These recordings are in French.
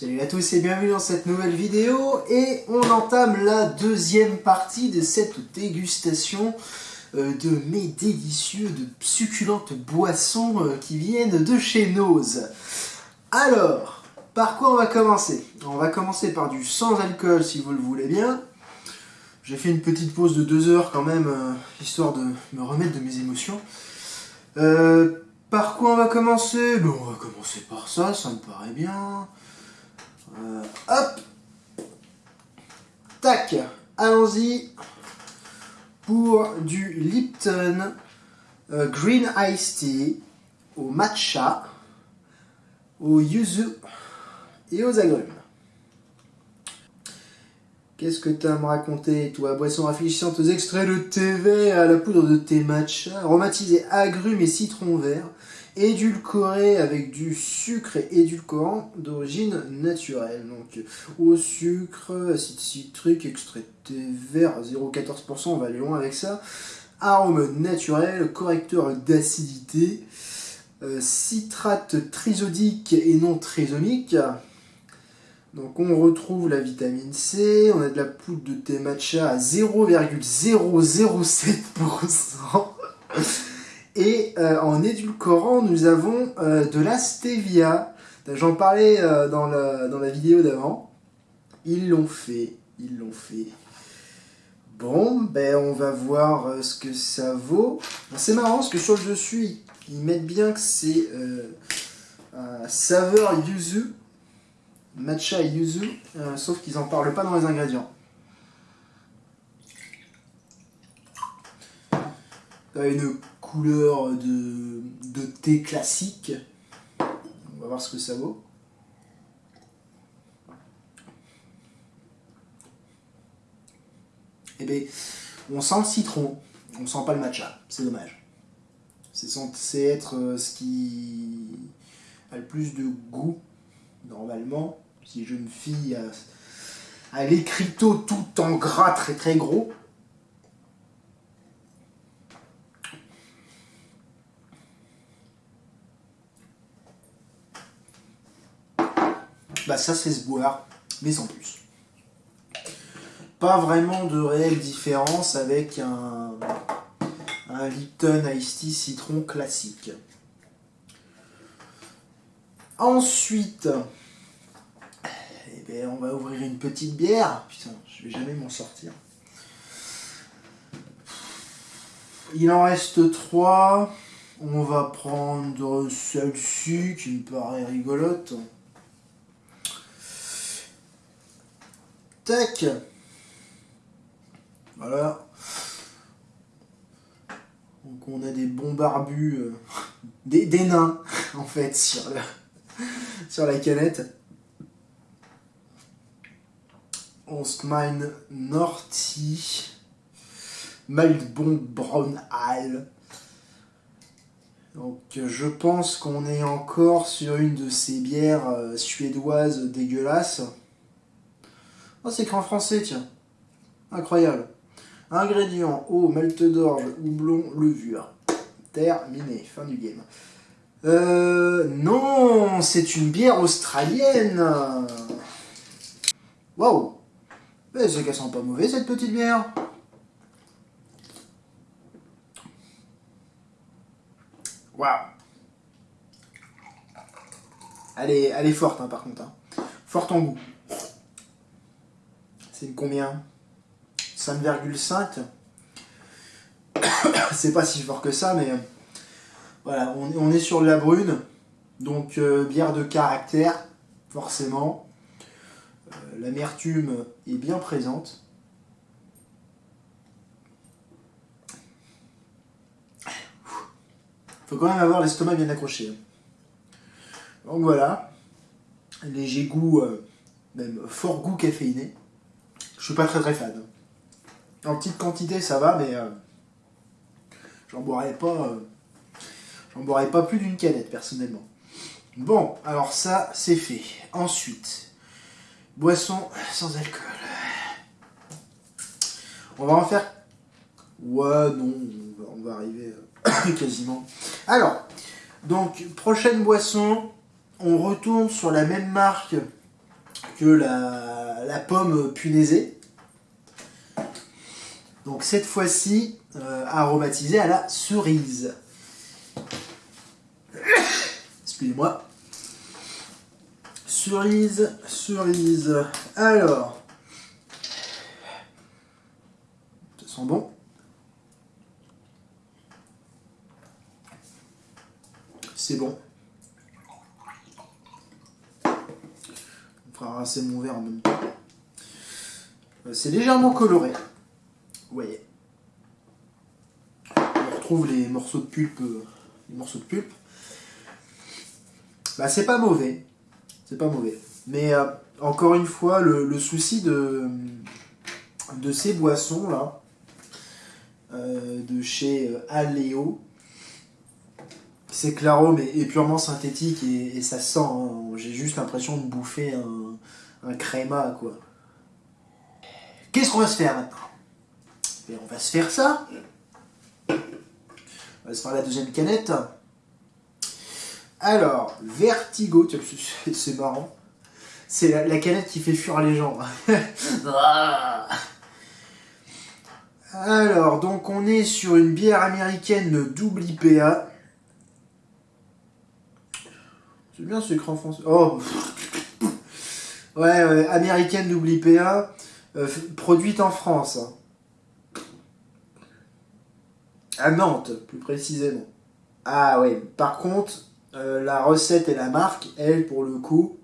Salut à tous et bienvenue dans cette nouvelle vidéo et on entame la deuxième partie de cette dégustation euh, de mes délicieux, de succulentes boissons euh, qui viennent de chez Nose. Alors, par quoi on va commencer? On va commencer par du sans alcool si vous le voulez bien. J'ai fait une petite pause de deux heures quand même, euh, histoire de me remettre de mes émotions. par quoi on va commencer? Bon, On va commencer par ça, ça me paraît bien. Euh, hop. Tac. Allons-y. Pour du Lipton euh, Green Iced Tea au matcha, au yuzu et aux agrumes. Qu'est-ce que tu as à me raconter, toi? Boisson rafraîchissante aux extraits de thé vert à la poudre de thé matcha, aromatisé agrumes et citron vert, édulcoré avec du sucre édulcorant d'origine naturelle. Donc au sucre, acide citrique, extrait de thé vert 0,14%, on va aller loin avec ça. Arôme naturel, correcteur d'acidité, euh, citrate trisodique et non trisomique. Donc on retrouve la vitamine C, on a de la poudre de thé matcha à 0,007%. Et euh, en édulcorant, nous avons euh, de la stevia. J'en parlais euh, dans, la, vidéo d'avant. Ils l'ont fait, ils l'ont fait. Bon, ben on va voir ce que ça vaut. C'est marrant parce que sur le dessus, ils mettent bien que c'est saveur yuzu, matcha yuzu, sauf qu'ils n'en parlent pas dans les ingrédients. Couleur de, thé classique. On va voir ce que ça vaut. Eh bien, on sent le citron, on sent pas le matcha, c'est dommage. C'est être euh, ce qui a le plus de goût, normalement. Si jeune fille a, a l'écriteau tout en gras très très gros, bah ça c'est se boire, mais sans plus. Pas vraiment de réelle différence avec un, un Lipton Iced Tea citron classique. Ensuite, eh ben, on va ouvrir une petite bière. Putain, je vais jamais m'en sortir. Il en reste trois. On va prendre celle-ci qui me paraît rigolote. Tac. Voilà. Donc on a des bons barbus, euh, des, nains en fait sur, la canette. On se mine Norty, Maldbon Brown Ale. Donc je pense qu'on est encore sur une de ces bières euh, suédoises dégueulasses. Oh, c'est écrit en français, tiens. Incroyable. Ingrédients, eau, malt d'orge, houblon, levure. Terminé, fin du game. Euh, non, c'est une bière australienne. Waouh. Mais c'est qu'elle sent pas mauvais, cette petite bière. Waouh. Elle est, elle est forte, hein, par contre. Hein. Forte en goût. C'est combien? 5,5 C'est pas si fort que ça, mais voilà, on, est sur de la brune, donc euh, bière de caractère, forcément. Euh, l'amertume est bien présente. Faut quand même avoir l'estomac bien accroché. Donc voilà, léger goût, euh, même fort goût caféiné. Je suis pas très très fan. En petite quantité, ça va, mais euh, j'en boirais pas. Euh, j'en boirais pas plus d'une canette personnellement. Bon, alors ça, c'est fait. Ensuite, boisson sans alcool. On va en faire. Ouais, non, on va, arriver euh, quasiment. Alors, donc, prochaine boisson, on retourne sur la même marque la, pomme punaisée. Donc cette fois-ci, euh, aromatisé à la cerise. Excusez-moi. Cerise, cerise. Alors. Ça sent bon. C'est bon. Rincer mon verre en même temps. Euh, C'est légèrement coloré. Vous voyez. On retrouve les morceaux de pulpe. euh, Les morceaux de pulpe. Bah, c'est pas mauvais. C'est pas mauvais. Mais euh, encore une fois, le, souci de, de ces boissons là, de chez Aléo, c'est que l'arôme est, purement synthétique et, ça sent. hein. J'ai juste l'impression de bouffer un, créma quoi. Qu'est-ce qu'on va se faire maintenant? Et on va se faire ça. On va se faire la deuxième canette. Alors, Vertigo, c'est- marrant. C'est la, la canette qui fait fuir les gens. Alors, donc on est sur une bière américaine double IPA. C'est bien ce écran français. Oh Ouais, ouais, américaine double IPA, euh, produite en France. hein. À Nantes, plus précisément. Ah ouais, par contre, euh, la recette et la marque, elles, pour le coup,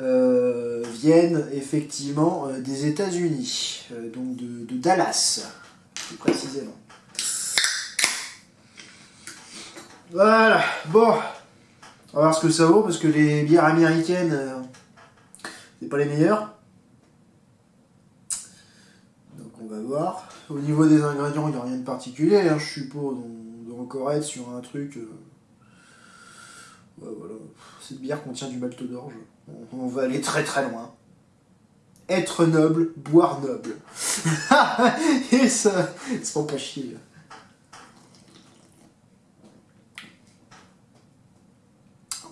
euh, viennent effectivement des États-Unis, donc de Dallas, plus précisément. Voilà, bon, on va voir ce que ça vaut, parce que les bières américaines, euh, c'est pas les meilleures. Donc on va voir. Au niveau des ingrédients, il n'y a rien de particulier, hein, je suppose. On doit encore être sur un truc. euh, Ouais, voilà. Cette bière contient du malt d'orge. On, on va aller très très loin. Être noble, boire noble. Et ça, font pas chier.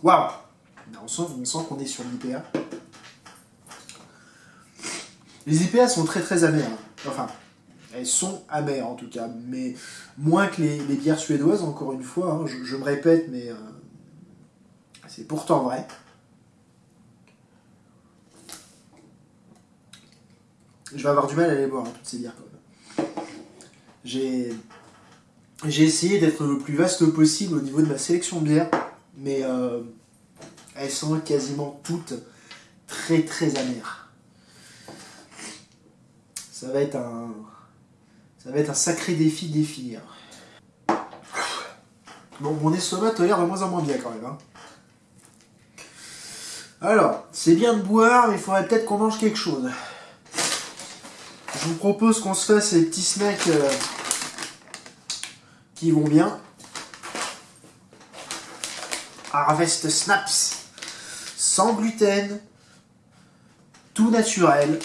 Waouh On sent, on sent qu'on est sur l'IPA. Les IPA sont très très amères. Enfin, elles sont amères en tout cas, mais moins que les, bières suédoises, encore une fois. hein. je, me répète, mais euh, c'est pourtant vrai. Je vais avoir du mal à les boire, hein, toutes ces bières quand même. J'ai essayé d'être le plus vaste possible au niveau de ma sélection de bières, mais euh, elles sont quasiment toutes très très amères. Ça va être un ça va être un sacré défi de les finir. Bon, mon estomac tolère de moins en moins bien quand même. hein. Alors, c'est bien de boire, mais il faudrait peut-être qu'on mange quelque chose. Je vous propose qu'on se fasse les petits snacks euh, qui vont bien. Harvest Snaps, sans gluten, tout naturel.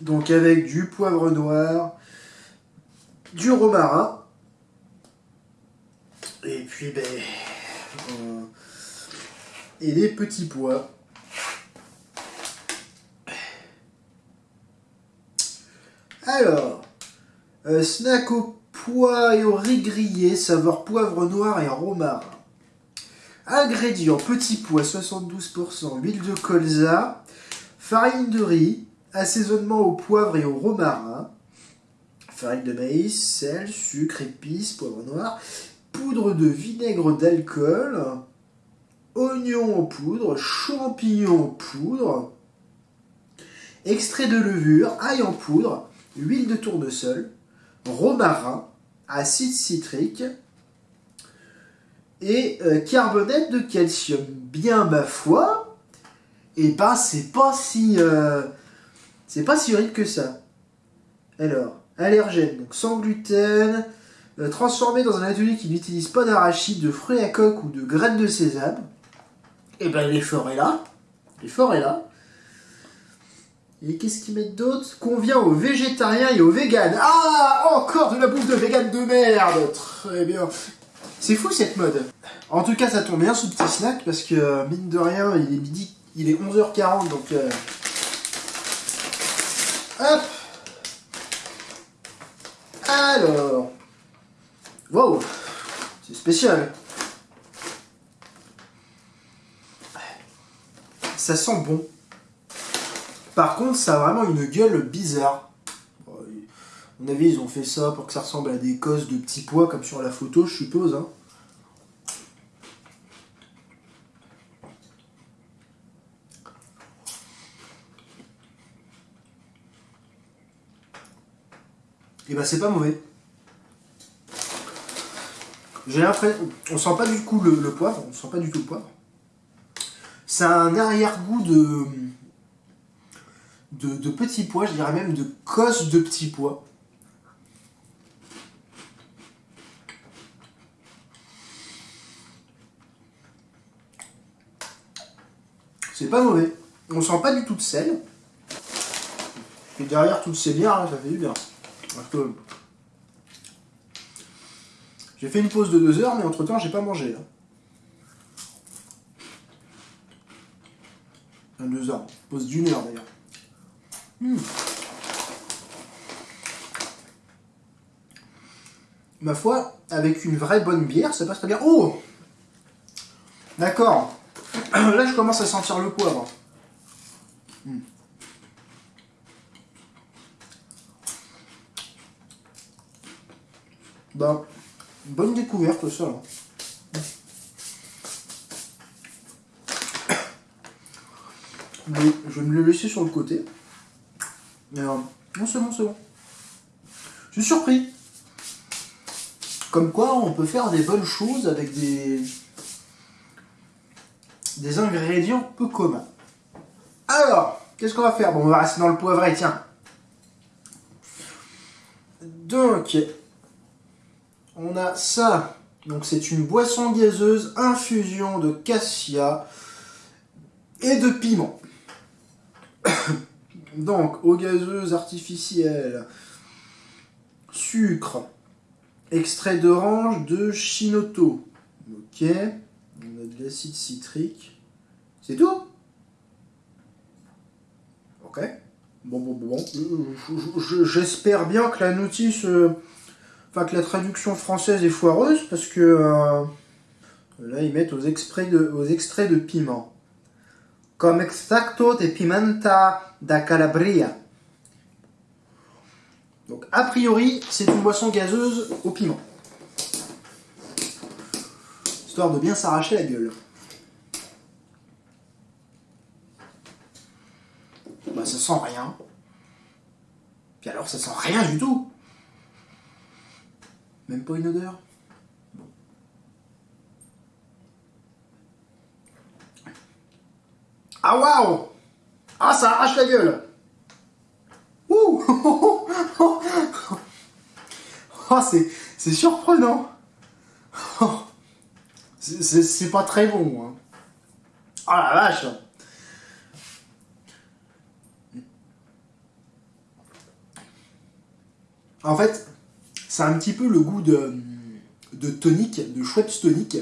Donc avec du poivre noir, du romarin, et puis ben, euh, et des petits pois. Alors, euh, snack pois et au riz grillé, saveur poivre noir et romarin. Ingrédients, petits pois 72%, huile de colza, farine de riz, assaisonnement au poivre et au romarin, farine de maïs, sel, sucre, épices, poivre noir, poudre de vinaigre d'alcool, oignon en poudre, champignons en poudre, extrait de levure, ail en poudre, huile de tournesol, romarin, acide citrique et euh, carbonate de calcium. Bien ma foi, et ben c'est pas si euh, c'est pas si horrible que ça. Alors, allergène, donc sans gluten, euh, transformé dans un atelier qui n'utilise pas d'arachide, de fruits à coque ou de graines de sésame. Et ben l'effort est là. L'effort est là. Et qu'est-ce qu'ils mettent d'autre Convient aux végétariens et aux véganes. Ah Encore de la bouffe de vegan de merde Très bien. C'est fou cette mode. En tout cas, ça tombe bien ce petit snack parce que, euh, mine de rien, il est midi, il est 11h40 donc. Euh, hop Alors. Wow C'est spécial. Ça sent bon. Par contre, ça a vraiment une gueule bizarre. À mon avis, ils ont fait ça pour que ça ressemble à des cosses de petits pois, comme sur la photo, je suppose. Hein. Et eh bah ben, c'est pas mauvais. J'ai l'impression... On sent pas du coup le, le, poivre, on sent pas du tout le poivre. C'est un arrière-goût de, de, petits pois, je dirais même de cosse de petits pois. C'est pas mauvais. On sent pas du tout de sel. Et derrière toutes ces bières, ça fait du bien. J'ai fait une pause de deux heures, mais entre temps, j'ai pas mangé. Là. deux heures. Pause d'une heure d'ailleurs. Ma foi, avec une vraie bonne bière, ça passe très bien. Oh D'accord. Là, je commence à sentir le poivre. Hmm. Bah, bonne découverte ça. Je vais me le laisser sur le côté. Mais euh, non, c'est bon, c'est bon. Je suis surpris. Comme quoi, on peut faire des bonnes choses avec des, des ingrédients peu communs. Alors, qu'est-ce qu'on va faire? Bon, on va rester dans le poivret, tiens. Donc, on a ça. Donc, c'est une boisson gazeuse, infusion de cassia et de piment. Donc, eau gazeuse artificielle, sucre, extrait d'orange de Chinoto. Ok, on a de l'acide citrique. C'est tout? Ok. Bon, bon, bon. J'espère bien que la notice, euh, enfin que la traduction française est foireuse, parce que euh, là, ils mettent aux extraits de, aux extraits de piment comme extracto de pimenta da Calabria. Donc, a priori, c'est une boisson gazeuse au piment. Histoire de bien s'arracher la gueule. Bah, ça sent rien. Puis alors, ça sent rien du tout. Même pas une odeur. Ah waouh Ah ça arrache la gueule Ouh Oh c'est surprenant C'est pas très bon. Hein. Oh la vache En fait, c'est un petit peu le goût de, de tonique, de chouette tonique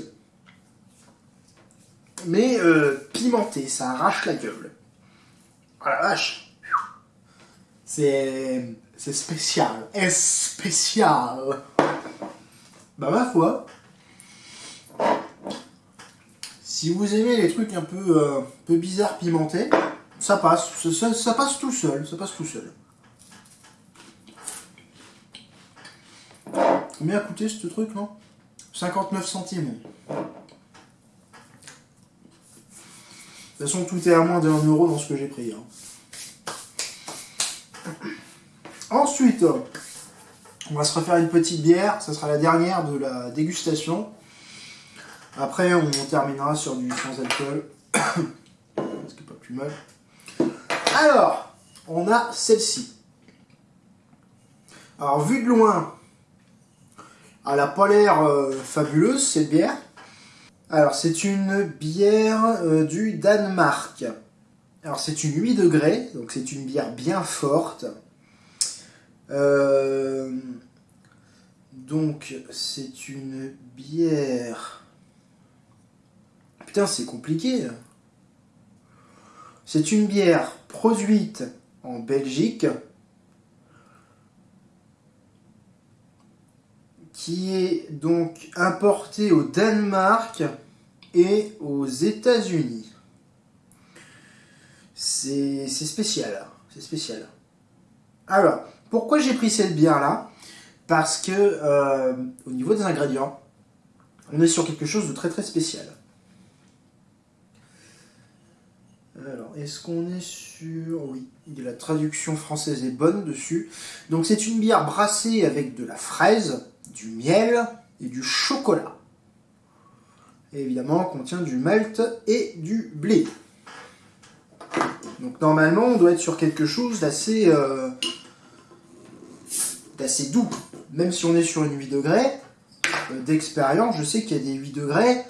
mais euh, pimenté, ça arrache la gueule. Oh la vache. C'est... c'est spécial, est spécial. Bah ma foi, si vous aimez les trucs un peu, euh, peu bizarres pimentés, ça passe, ça, ça, passe tout seul, ça passe tout seul. Combien a coûté ce truc, non? 59 centimes. De toute façon, tout est à moins d'un euro dans ce que j'ai pris. Hein. Ensuite, on va se refaire une petite bière. Ça sera la dernière de la dégustation. Après, on terminera sur du sans alcool. ce qui n'est pas plus mal. Alors, on a celle-ci. Alors, vu de loin, elle n'a pas l'air euh, fabuleuse, cette bière. Alors, c'est une bière euh, du Danemark. Alors, c'est une 8 degrés, donc c'est une bière bien forte. Euh, Donc, c'est une bière. Putain, c'est compliqué. C'est une bière produite en Belgique qui est donc importée au Danemark et aux États-Unis. C'est spécial. C'est spécial. Alors, pourquoi j'ai pris cette bière-là? Parce que, euh, au niveau des ingrédients, on est sur quelque chose de très très spécial. Alors, est-ce qu'on est sur... Oui, la traduction française est bonne dessus. Donc c'est une bière brassée avec de la fraise, du miel et du chocolat. Évidemment, contient du malt et du blé. Donc normalement, on doit être sur quelque chose d'assez euh, d'assez doux. Même si on est sur une 8 degrés, euh, d'expérience, je sais qu'il y a des 8 degrés,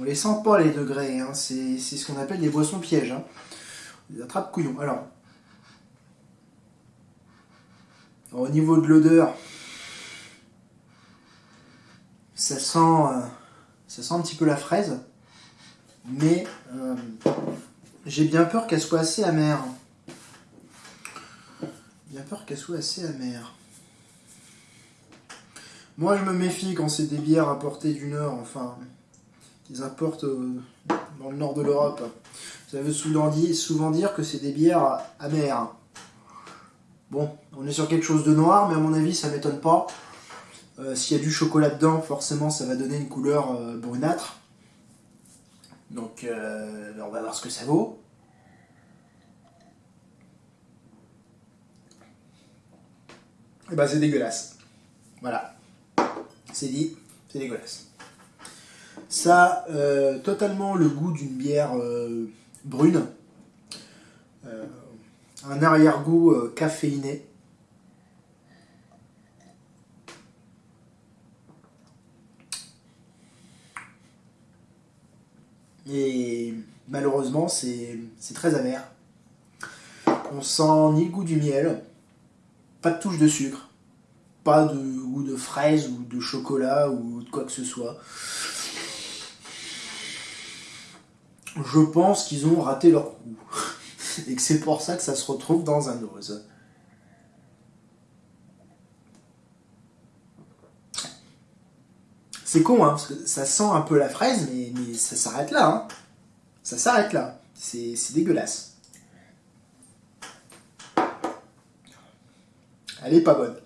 on les sent pas les degrés, hein. c'est ce qu'on appelle des boissons pièges. Hein. Des attrapes couillons. Alors, au niveau de l'odeur, ça sent, euh, ça sent un petit peu la fraise, mais j'ai bien peur qu'elle soit assez amère. Bien peur qu'elle soit assez amère. Moi, je me méfie quand c'est des bières apportées du Nord, enfin, qu'ils importent euh, dans le nord de l'Europe. Ça veut souvent dire que c'est des bières amères. Bon, on est sur quelque chose de noir, mais à mon avis, ça m'étonne pas. Euh, s'il y a du chocolat dedans, forcément, ça va donner une couleur euh, brunâtre. Donc, euh, on va voir ce que ça vaut. Et bah, ben, c'est dégueulasse. Voilà. C'est dit, c'est dégueulasse. Ça a totalement le goût d'une bière brune. un arrière-goût caféiné. Et malheureusement, c'est très amer. On sent ni le goût du miel, pas de touche de sucre, pas de goût de fraise ou de chocolat ou de quoi que ce soit. Je pense qu'ils ont raté leur coup. Et que c'est pour ça que ça se retrouve dans un ose. C'est con, hein, parce que ça sent un peu la fraise, mais, ça s'arrête là. Hein. Ça s'arrête là. C'est dégueulasse. Elle est pas bonne.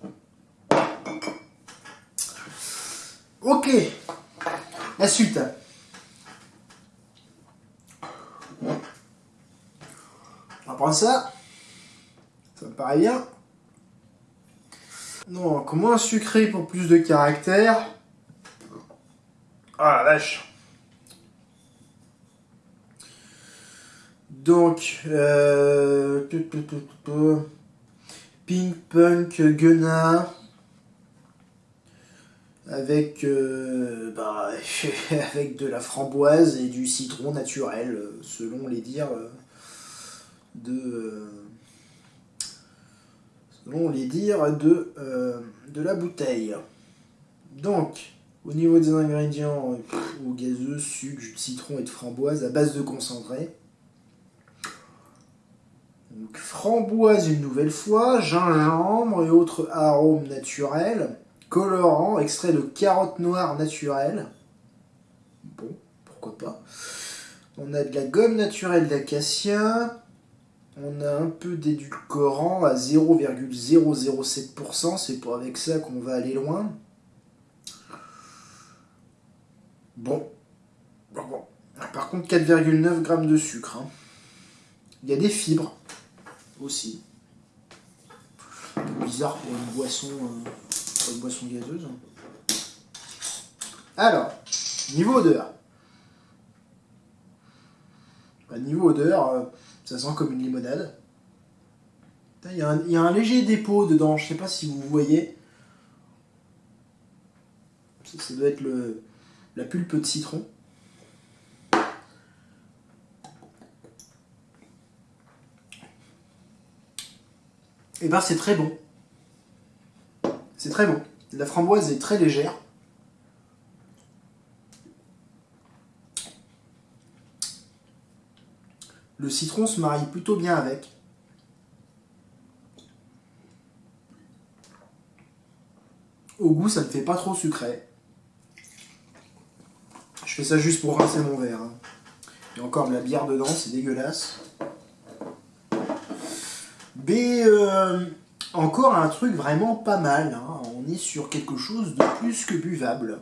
Ok. La suite. On va prendre ça. Ça me paraît bien. Non, comment sucré pour plus de caractère? Ah la vache. Donc, euh, Pink Punk Gunna avec, euh, bah, avec de la framboise et du citron naturel, selon les dires de, selon les dires de, euh, de la bouteille. Donc, au niveau des ingrédients, au gazeux, sucre, jus de citron et de framboise à base de concentré. Donc, framboise une nouvelle fois, gingembre et autres arômes naturels, colorant, extrait de carottes noires naturelles. Bon, pourquoi pas. On a de la gomme naturelle d'acacia. On a un peu d'édulcorant à 0,007%. C'est pour avec ça qu'on va aller loin. Bon. bon, Par contre, 4,9 grammes de sucre. Hein. Il y a des fibres aussi. Bizarre pour une boisson, euh, une boisson gazeuse. Alors, niveau odeur. Bah, niveau odeur, euh, ça sent comme une limonade. Il y, a un, il y, a un léger dépôt dedans, je sais pas si vous voyez. ça doit être le, la pulpe de citron. Et eh ben c'est très bon. C'est très bon. La framboise est très légère. Le citron se marie plutôt bien avec. Au goût, ça ne fait pas trop sucré. Fais ça juste pour rincer mon verre. hein. Il y a encore de la bière dedans, c'est dégueulasse. Mais euh, encore un truc vraiment pas mal. hein. On est sur quelque chose de plus que buvable.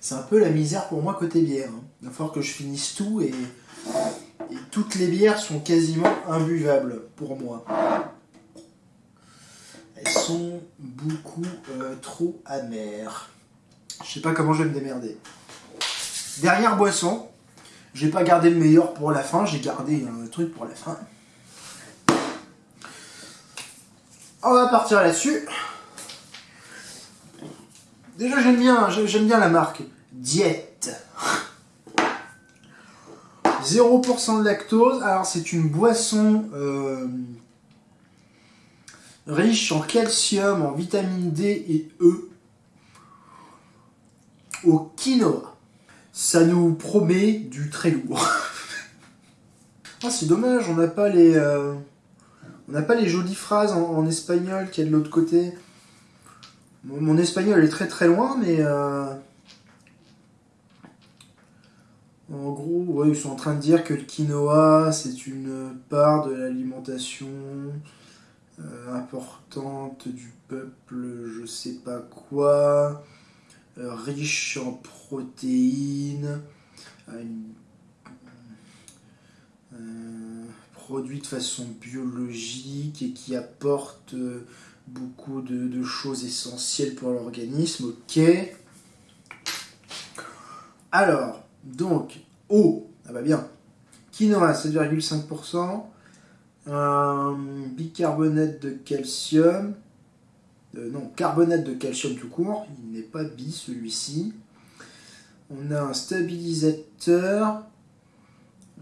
C'est un peu la misère pour moi côté bière. hein. Il va falloir que je finisse tout et, et toutes les bières sont quasiment imbuvables pour moi. Elles sont beaucoup euh, trop amères. Je sais pas comment je vais me démerder. Dernière boisson. J'ai pas gardé le meilleur pour la fin, j'ai gardé un truc pour la fin. On va partir là-dessus. Déjà j'aime bien, j'aime bien la marque. Diète. 0% de lactose. Alors c'est une boisson euh, riche en calcium, en vitamine D et E, au quinoa. Ça nous promet du très lourd. ah c'est dommage, on n'a pas les euh, on n'a pas les jolies phrases en, en espagnol qu'il y a de l'autre côté. Mon, espagnol est très très loin, mais euh, en gros, ils sont en train de dire que le quinoa c'est une part de l'alimentation euh, importante du peuple, je sais pas quoi, riche en protéines, euh, euh, produit de façon biologique et qui apporte euh, beaucoup de, choses essentielles pour l'organisme. Ok. Alors, donc, eau, ah bah bien. Quinoa, 7,5%. Un bicarbonate de calcium. Euh, non, carbonate de calcium tout court. Il n'est pas bi celui-ci. On a un stabilisateur.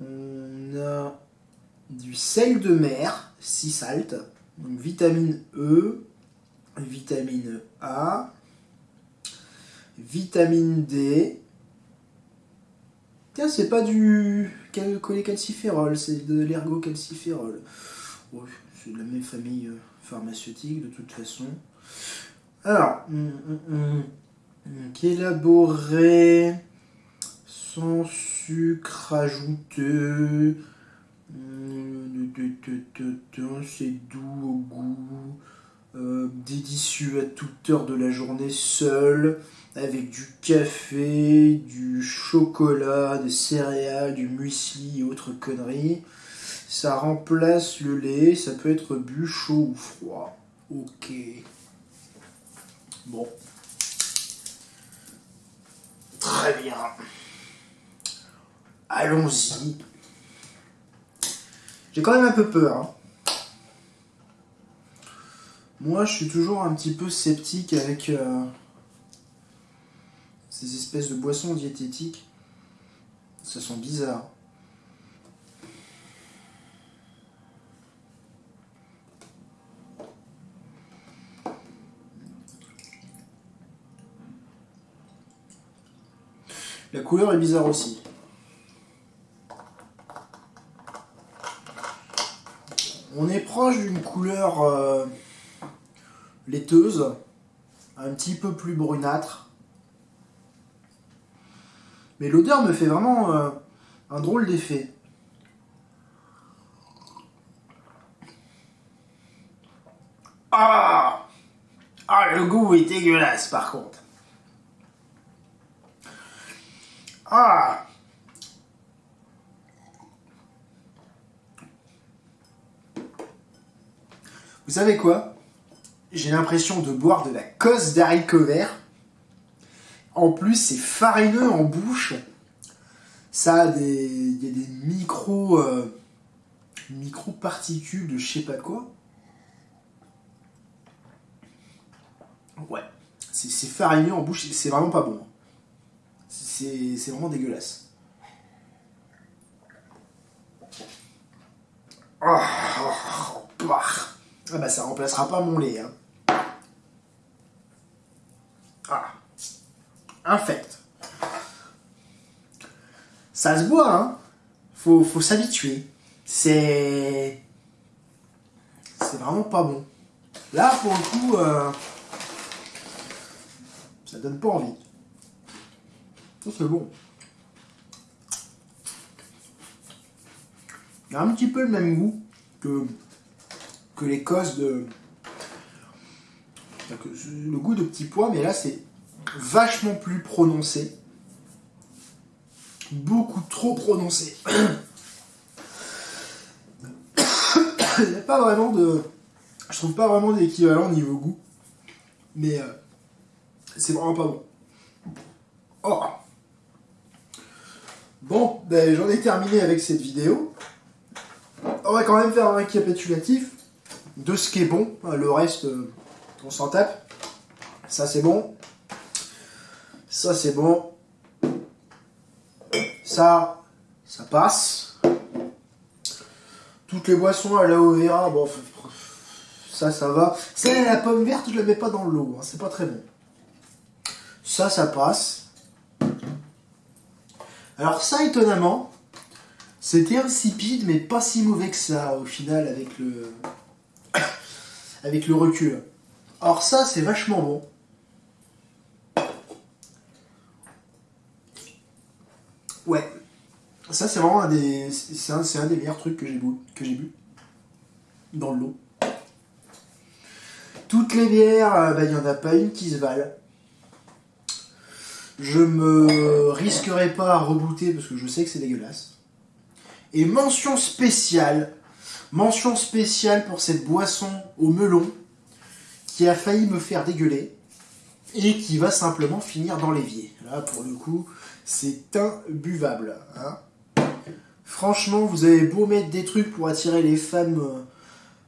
On a du sel de mer, 6 salt. Donc vitamine E, vitamine A, vitamine D. Tiens, c'est pas du cal- cholécalciférol, c'est de l'ergocalciférol. C'est de la même famille euh, pharmaceutique de toute façon. Alors, hum, hum, hum, élaboré sans sucre ajouté. C'est doux au goût, euh, délicieux à toute heure de la journée seul, avec du café, du chocolat, des céréales, du muesli et autres conneries. Ça remplace le lait, ça peut être bu chaud ou froid. Ok. Bon. Très bien. Allons-y. J'ai quand même un peu peur. hein. Moi, je suis toujours un petit peu sceptique avec euh, ces espèces de boissons diététiques. Ça sent bizarre. La couleur est bizarre aussi. On est proche d'une couleur euh, laiteuse, un petit peu plus brunâtre. Mais l'odeur me fait vraiment euh, un drôle d'effet. Ah Ah, le goût est dégueulasse par contre. Ah Vous savez quoi? J'ai l'impression de boire de la cosse d'haricots verts. En plus, c'est farineux en bouche. Ça a des, y a des micro, euh, micro particules de je sais pas quoi. Ouais, c'est farineux en bouche. C'est vraiment pas bon. C'est vraiment dégueulasse. Ah, ah, bah. Ah bah ça remplacera pas mon lait. Hein. infect. Ça se boit, hein. Faut, faut s'habituer. C'est... C'est vraiment pas bon. Là, pour le coup, euh, ça donne pas envie. C'est bon. Il a un petit peu le même goût que, que l'Écosse de... Le goût de petits pois, mais là, c'est vachement plus prononcé. Beaucoup trop prononcé. Il n'y a pas vraiment de... Je trouve pas vraiment d'équivalent niveau goût. Mais euh, c'est vraiment pas bon. Oh Bon, ben, j'en ai terminé avec cette vidéo. On va quand même faire un récapitulatif de ce qui est bon. Le reste, euh, on s'en tape. Ça, c'est bon. Ça, c'est bon. Ça, ça passe. Toutes les boissons à vera, bon, ça, ça va. Celle la pomme verte, je la mets pas dans l'eau. Hein, c'est pas très bon. Ça, ça passe. Alors ça, étonnamment, c'était insipide, mais pas si mauvais que ça, au final, avec le... avec le recul. Alors ça, c'est vachement bon. Ouais. Ça, c'est vraiment un des... C'est un, des meilleurs trucs que j'ai bu, que j'ai bu. Dans l'eau. Toutes les bières, euh, bah, il n'y en a pas une qui se valent. Je me risquerai pas à rebooter parce que je sais que c'est dégueulasse. Et mention spéciale, mention spéciale pour cette boisson au melon qui a failli me faire dégueuler et qui va simplement finir dans l'évier. Là, pour le coup, c'est imbuvable. Hein. Franchement, vous avez beau mettre des trucs pour attirer les femmes euh,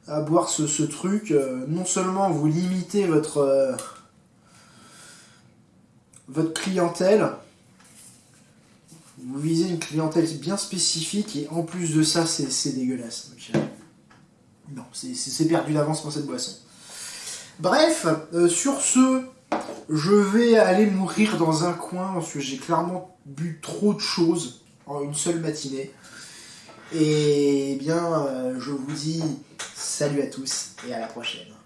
à boire ce, truc, euh, non seulement vous limitez votre, euh, votre clientèle, vous visez une clientèle bien spécifique et en plus de ça, c'est dégueulasse. non, c'est perdu d'avance pour cette boisson. Bref, sur ce, je vais aller mourir dans un coin parce que j'ai clairement bu trop de choses en une seule matinée. Et bien, euh, je vous dis salut à tous et à la prochaine.